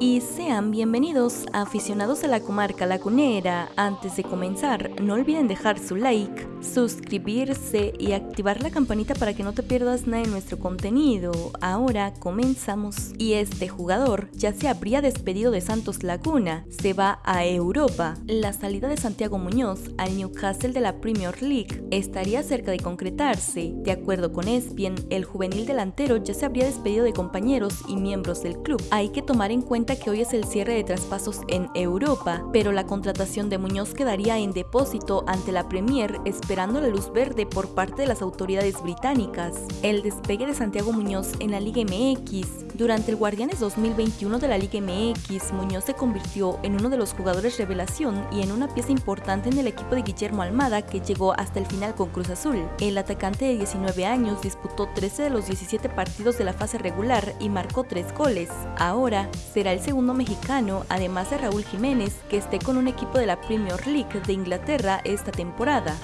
y sean bienvenidos aficionados a la comarca lagunera. Antes de comenzar, no olviden dejar su like, suscribirse y activar la campanita para que no te pierdas nada de nuestro contenido. Ahora comenzamos. Y este jugador ya se habría despedido de Santos Laguna, se va a Europa. La salida de Santiago Muñoz al Newcastle de la Premier League estaría cerca de concretarse. De acuerdo con Espien, el juvenil delantero ya se habría despedido de compañeros y miembros del club. Hay que tomar en cuenta que hoy es el cierre de traspasos en Europa, pero la contratación de Muñoz quedaría en depósito ante la Premier esperando la luz verde por parte de las autoridades británicas. El despegue de Santiago Muñoz en la Liga MX durante el Guardianes 2021 de la Liga MX, Muñoz se convirtió en uno de los jugadores revelación y en una pieza importante en el equipo de Guillermo Almada que llegó hasta el final con Cruz Azul. El atacante de 19 años disputó 13 de los 17 partidos de la fase regular y marcó 3 goles. Ahora el segundo mexicano, además de Raúl Jiménez, que esté con un equipo de la Premier League de Inglaterra esta temporada.